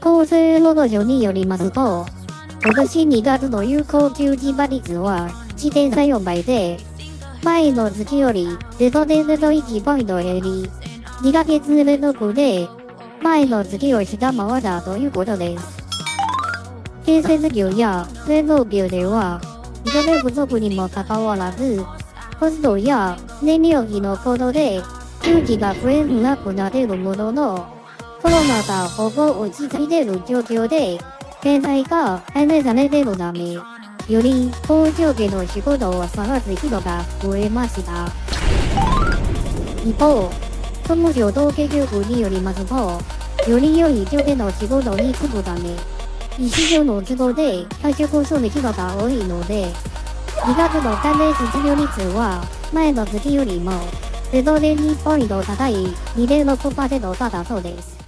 厚生労働省によりますと、今年2月の有効求人倍率は1.34倍で、前の月より0.01ポイント減り、2ヶ月連続で前の月を下回ったということです。建設業や製造業では、人手不足にもかかわらず、コストや燃料費の高騰で、給給が増えなくなっているものの、コロナがほぼ落ち着いている状況で、経済が改善されているため、より工場での仕事を探す人が増えました。一方、総務省統計局によりますと、より良い条件の仕事に就くため、日常の都合で退職する人が多いので、2月の関連失業率は前の月よりも0.2ポイント高い2.6%だったそうです。